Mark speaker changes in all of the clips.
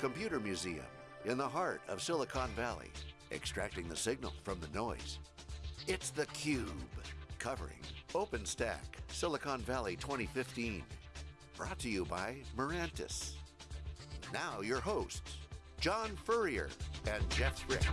Speaker 1: computer museum in the heart of Silicon Valley, extracting the signal from the noise. It's theCUBE, covering OpenStack Silicon Valley 2015. Brought to you by Mirantis. Now your hosts, John Furrier and Jeff Frick.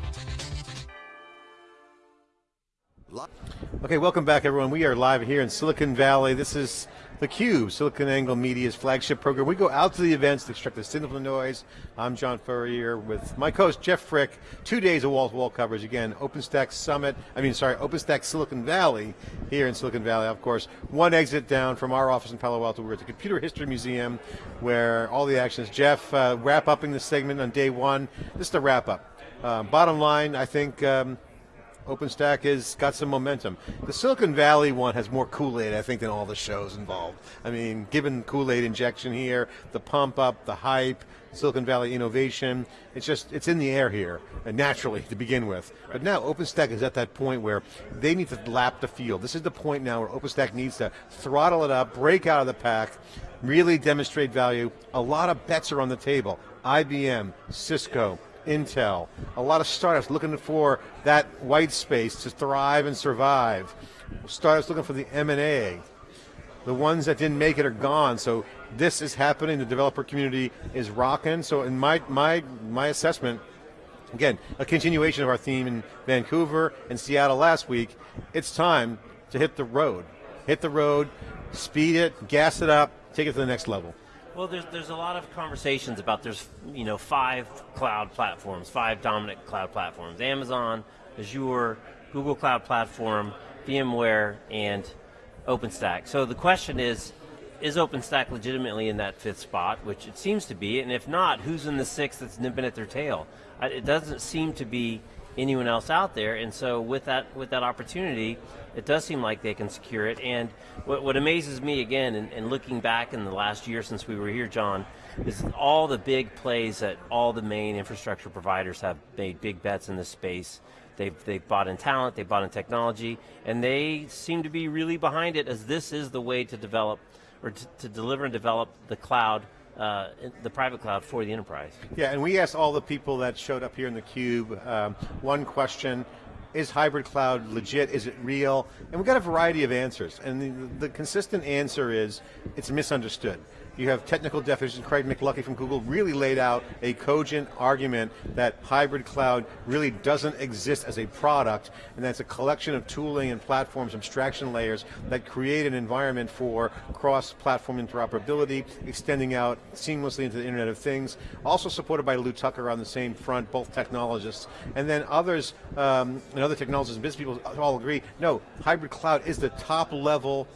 Speaker 2: Okay, welcome back everyone. We are live here in Silicon Valley. This is theCUBE, SiliconANGLE Media's flagship program. We go out to the events to extract the signal from the noise. I'm John Furrier with my co-host Jeff Frick. Two days of wall-to-wall -wall coverage. Again, OpenStack Summit, I mean, sorry, OpenStack Silicon Valley here in Silicon Valley, of course. One exit down from our office in Palo Alto. We're at the Computer History Museum where all the action is. Jeff, uh, wrap upping the segment on day one. This is the wrap up. Uh, bottom line, I think um, OpenStack has got some momentum. The Silicon Valley one has more Kool-Aid, I think, than all the shows involved. I mean, given Kool-Aid injection here, the pump up, the hype, Silicon Valley innovation, it's just, it's in the air here, uh, naturally, to begin with. But now OpenStack is at that point where they need to lap the field. This is the point now where OpenStack needs to throttle it up, break out of the pack, really demonstrate value. A lot of bets are on the table. IBM, Cisco, Intel, a lot of startups looking for that white space to thrive and survive. Startups looking for the M&A. The ones that didn't make it are gone, so this is happening, the developer community is rocking, so in my, my, my assessment, again, a continuation of our theme in Vancouver and Seattle last week, it's time to hit the road. Hit the road, speed it, gas it up, take it to the next level.
Speaker 3: Well, there's there's a lot of conversations about there's you know five cloud platforms, five dominant cloud platforms: Amazon, Azure, Google Cloud Platform, VMware, and OpenStack. So the question is, is OpenStack legitimately in that fifth spot, which it seems to be, and if not, who's in the sixth that's nipping at their tail? It doesn't seem to be anyone else out there, and so with that with that opportunity, it does seem like they can secure it. And what, what amazes me again, and, looking back in the last year since we were here, John, is all the big plays that all the main infrastructure providers have made big bets in this space. They've, they've bought in talent, they've bought in technology, and they seem to be really behind it as this is the way to develop, or to, to deliver and develop the cloud uh, the private cloud for the enterprise.
Speaker 2: Yeah, and we asked all the people that showed up here in the cube um, one question. Is hybrid cloud legit? Is it real? And we got a variety of answers. And the, the consistent answer is, it's misunderstood. You have technical definitions. Craig McLuckie from Google really laid out a cogent argument that hybrid cloud really doesn't exist as a product, and that's a collection of tooling and platforms, abstraction layers that create an environment for cross-platform interoperability, extending out seamlessly into the Internet of Things. Also supported by Lew Tucker on the same front, both technologists. And then others, um, and other technologists and business people all agree, no, hybrid cloud is the top level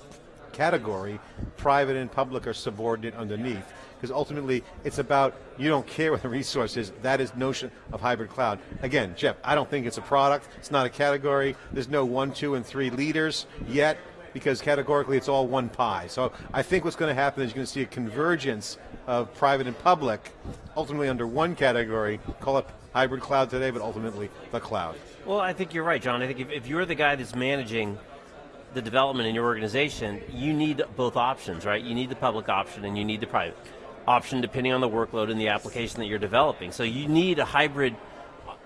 Speaker 2: category, private and public are subordinate underneath. Because ultimately, it's about, you don't care what the resource is, that is notion of hybrid cloud. Again, Jeff, I don't think it's a product, it's not a category, there's no one, two, and three leaders yet, because categorically it's all one pie. So I think what's going to happen is you're going to see a convergence of private and public, ultimately under one category, call it hybrid cloud today, but ultimately the cloud.
Speaker 3: Well, I think you're right, John. I think if, if you're the guy that's managing the development in your organization, you need both options, right? You need the public option and you need the private option depending on the workload and the application that you're developing. So you need a hybrid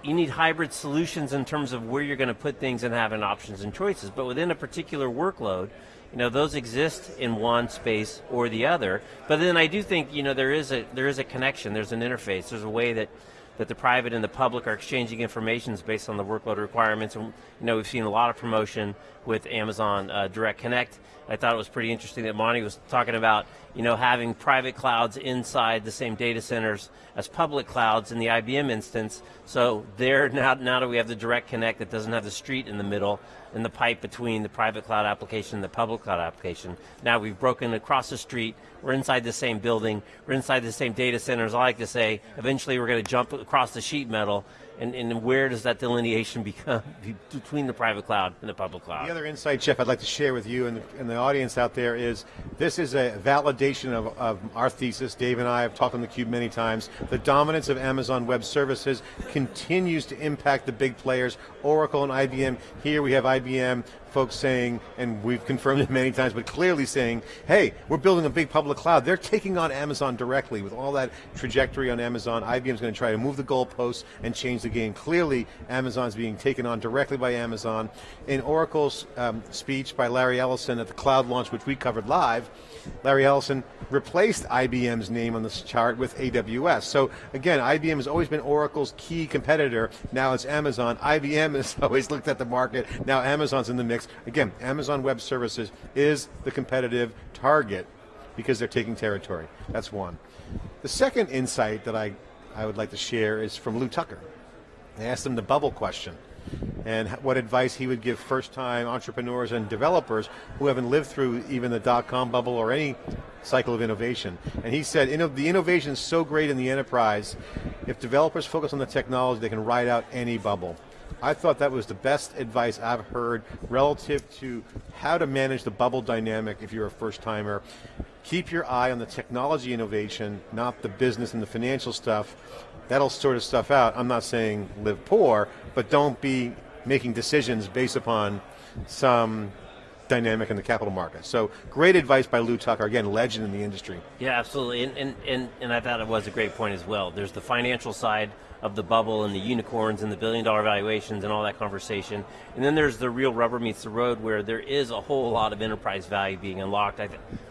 Speaker 3: you need hybrid solutions in terms of where you're going to put things and having options and choices. But within a particular workload, you know, those exist in one space or the other. But then I do think, you know, there is a there is a connection, there's an interface, there's a way that that the private and the public are exchanging information based on the workload requirements. And, you know, we've seen a lot of promotion with Amazon uh, Direct Connect. I thought it was pretty interesting that Monty was talking about, you know, having private clouds inside the same data centers as public clouds in the IBM instance. So there, now, now that we have the Direct Connect that doesn't have the street in the middle, and the pipe between the private cloud application and the public cloud application. Now we've broken across the street, we're inside the same building, we're inside the same data centers. I like to say, eventually we're going to jump across the sheet metal and, and where does that delineation become between the private cloud and the public cloud?
Speaker 2: The other insight, Jeff, I'd like to share with you and the, and the audience out there is this is a validation of, of our thesis. Dave and I have talked on theCUBE many times. The dominance of Amazon Web Services continues to impact the big players, Oracle and IBM. Here we have IBM folks saying, and we've confirmed it many times, but clearly saying, hey, we're building a big public cloud. They're taking on Amazon directly with all that trajectory on Amazon. IBM's going to try to move the goalposts and change the game. Clearly, Amazon's being taken on directly by Amazon. In Oracle's um, speech by Larry Ellison at the cloud launch, which we covered live, Larry Ellison replaced IBM's name on this chart with AWS. So again, IBM has always been Oracle's key competitor. Now it's Amazon. IBM has always looked at the market. Now Amazon's in the mix. Again, Amazon Web Services is the competitive target because they're taking territory. That's one. The second insight that I, I would like to share is from Lew Tucker. I asked him the bubble question and what advice he would give first-time entrepreneurs and developers who haven't lived through even the dot-com bubble or any cycle of innovation. And he said, the innovation is so great in the enterprise, if developers focus on the technology, they can ride out any bubble. I thought that was the best advice I've heard relative to how to manage the bubble dynamic if you're a first timer. Keep your eye on the technology innovation, not the business and the financial stuff. That'll sort of stuff out. I'm not saying live poor, but don't be making decisions based upon some dynamic in the capital market. So great advice by Lew Tucker, again, legend in the industry.
Speaker 3: Yeah, absolutely, and, and, and, and I thought it was a great point as well. There's the financial side of the bubble and the unicorns and the billion dollar valuations and all that conversation. And then there's the real rubber meets the road where there is a whole lot of enterprise value being unlocked. I,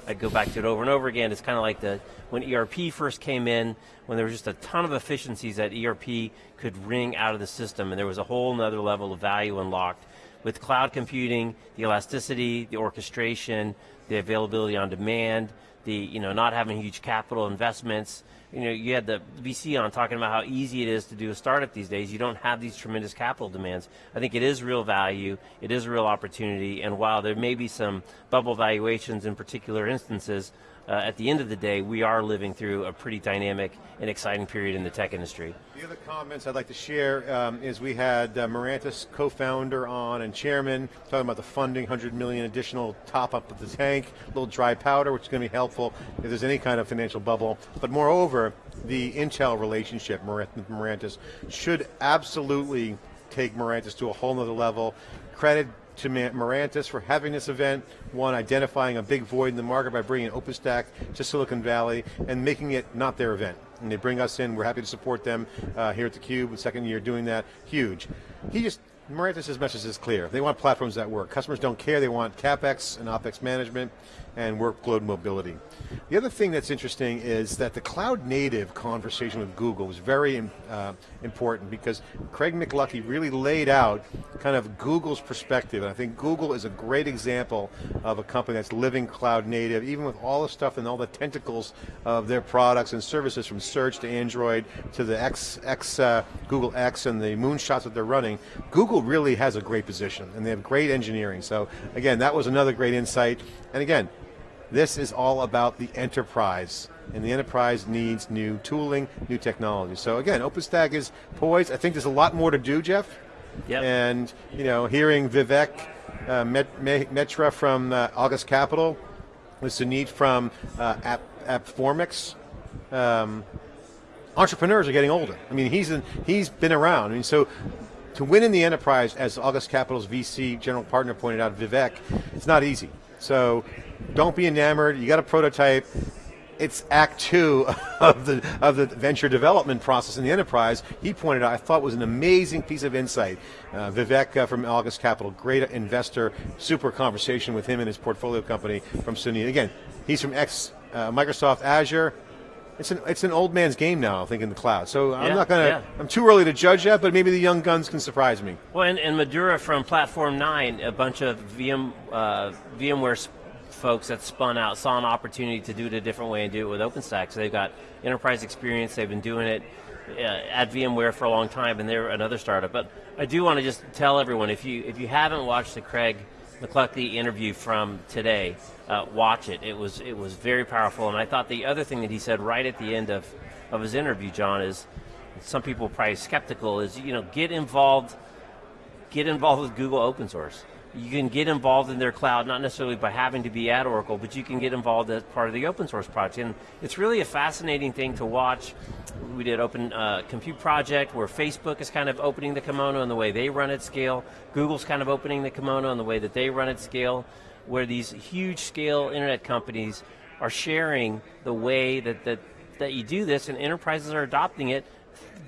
Speaker 3: I go back to it over and over again. It's kind of like the when ERP first came in, when there was just a ton of efficiencies that ERP could wring out of the system and there was a whole other level of value unlocked with cloud computing, the elasticity, the orchestration, the availability on demand, the you know not having huge capital investments. You know, you had the VC on talking about how easy it is to do a startup these days. You don't have these tremendous capital demands. I think it is real value. It is a real opportunity. And while there may be some bubble valuations in particular instances, uh, at the end of the day, we are living through a pretty dynamic and exciting period in the tech industry.
Speaker 2: The other comments I'd like to share um, is we had uh, co-founder on and chairman talking about the funding, 100 million additional top up of the tank, a little dry powder, which is going to be helpful if there's any kind of financial bubble. But moreover, the Intel relationship, Mirantis, should absolutely take Mirantis to a whole nother level. Credit to Mirantis for having this event, one, identifying a big void in the market by bringing OpenStack to Silicon Valley and making it not their event. And they bring us in, we're happy to support them uh, here at theCUBE, the second year doing that, huge. He just Mirantis' message is clear. They want platforms that work. Customers don't care. They want CapEx and OpEx management and workload mobility. The other thing that's interesting is that the cloud native conversation with Google was very uh, important because Craig McLuckie really laid out kind of Google's perspective. And I think Google is a great example of a company that's living cloud native, even with all the stuff and all the tentacles of their products and services from search to Android to the X, X uh, Google X and the moonshots that they're running. Google Google really has a great position and they have great engineering. So again, that was another great insight. And again, this is all about the enterprise and the enterprise needs new tooling, new technology. So again, OpenStack is poised. I think there's a lot more to do, Jeff.
Speaker 3: Yep.
Speaker 2: And you know, hearing Vivek uh, Met, Mehra from uh, August Capital, with Sumeet from uh, App, AppFormix, um, entrepreneurs are getting older. I mean, he's in, he's been around. I mean, so to win in the enterprise, as August Capital's VC general partner pointed out, Vivek, it's not easy. So don't be enamored. You got a prototype. It's act two of the of the venture development process in the enterprise. He pointed out, I thought was an amazing piece of insight. Uh, Vivek uh, from August Capital, great investor, super conversation with him and his portfolio company from Sumeet. Again, he's from ex uh, Microsoft Azure, it's an it's an old man's game now, I think, in the cloud. So I'm not going to. Yeah. I'm too early to judge that, but maybe the young guns can surprise me.
Speaker 3: Well, and, and Madhura from Platform Nine, a bunch of VM uh, VMware folks that spun out saw an opportunity to do it a different way and do it with OpenStack. So they've got enterprise experience. They've been doing it uh, at VMware for a long time, and they're another startup. But I do want to just tell everyone if you if you haven't watched the Craig McLuckie interview from today, uh, watch it. It was it was very powerful, and I thought the other thing that he said right at the end of of his interview, John, is some people probably skeptical, is you know get involved, get involved with Google open source. You can get involved in their cloud, not necessarily by having to be at Oracle, but you can get involved as part of the open source project. And it's really a fascinating thing to watch. We did Open uh, Compute Project where Facebook is kind of opening the kimono in the way they run at scale. Google's kind of opening the kimono in the way that they run at scale, where these huge scale internet companies are sharing the way that, that, that you do this and enterprises are adopting it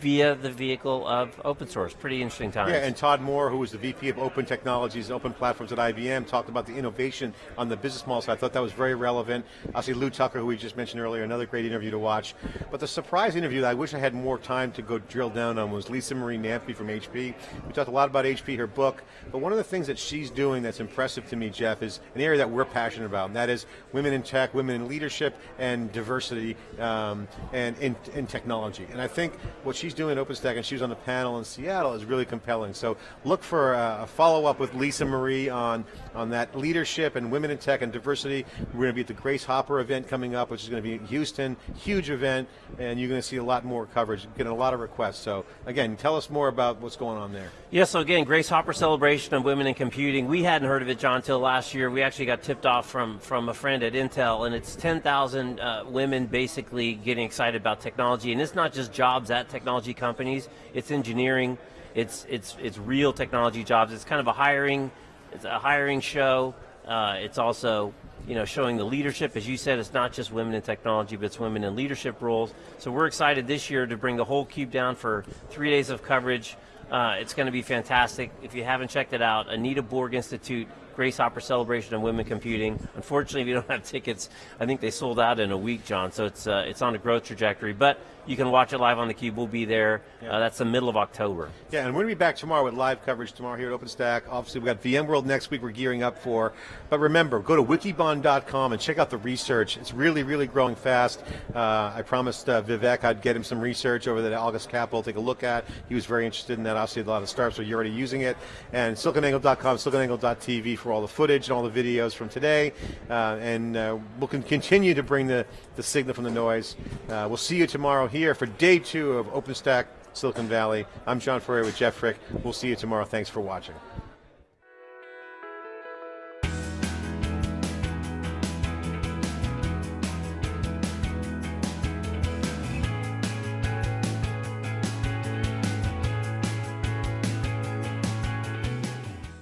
Speaker 3: via the vehicle of open source. Pretty interesting times.
Speaker 2: Yeah, and Todd Moore, who was the VP of Open Technologies and Open Platforms at IBM, talked about the innovation on the business model, so I thought that was very relevant. Obviously, Lew Tucker, who we just mentioned earlier, another great interview to watch. But the surprise interview that I wish I had more time to go drill down on was Lisa Marie Namphy from HP. We talked a lot about HP, her book, but one of the things that she's doing that's impressive to me, Jeff, is an area that we're passionate about, and that is women in tech, women in leadership, and diversity, um, and in, in technology. And I think what she's doing OpenStack, and she was on the panel in Seattle, is really compelling. So look for a, follow-up with Lisa Marie on, on that leadership and women in tech and diversity. We're going to be at the Grace Hopper event coming up, which is going to be in Houston, huge event, and you're going to see a lot more coverage, getting a lot of requests. So again, tell us more about what's going on there.
Speaker 3: Yeah, so again, Grace Hopper celebration of women in computing. We hadn't heard of it, John, last year. We actually got tipped off from, from a friend at Intel, and it's 10,000 uh, women basically getting excited about technology. And it's not just jobs at technology companies, it's engineering, it's, it's, it's real technology jobs. It's kind of a hiring, it's a hiring show. Uh, it's also you know, showing the leadership. As you said, it's not just women in technology, but it's women in leadership roles. So we're excited this year to bring the whole cube down for three days of coverage. Uh, it's going to be fantastic. If you haven't checked it out, Anita Borg Institute, Grace Hopper Celebration of Women Computing. Unfortunately, if you don't have tickets, I think they sold out in a week, John. So it's uh, it's on a growth trajectory. But you can watch it live on the Cube. We'll be there. Yeah. Uh, that's the middle of October.
Speaker 2: Yeah, and we're going to be back tomorrow with live coverage tomorrow here at OpenStack. Obviously, we've got VMworld next week we're gearing up for. But remember, go to wikibon.com and check out the research. It's really, really growing fast. Uh, I promised uh, Vivek I'd get him some research over at August Capital take a look at. He was very interested in that. Obviously, a lot of startups are already using it. And siliconangle.com, siliconangle.tv for all the footage and all the videos from today. Uh, and uh, we'll continue to bring the, the signal from the noise. Uh, we'll see you tomorrow here for day two of OpenStack Silicon Valley. I'm John Furrier with Jeff Frick. We'll see you tomorrow. Thanks for watching.